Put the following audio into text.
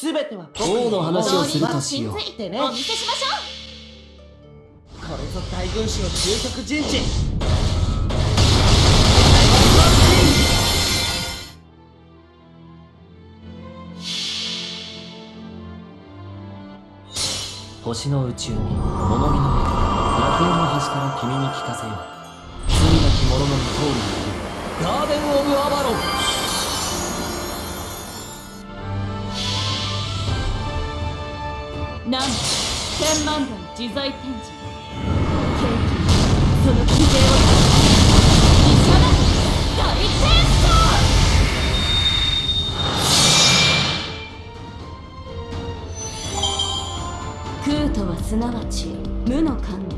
全ては王の話をするとしようついてね。お見せしましょこれぞ大軍師の究極人事星の宇宙に物見の夜楽園の端から君に聞かせよう。罪なき者の通りにいるガーデン・オなんと千万段自在天神ケーキ。その奇勢を。一緒だ大天使空とはすなわち無の感動。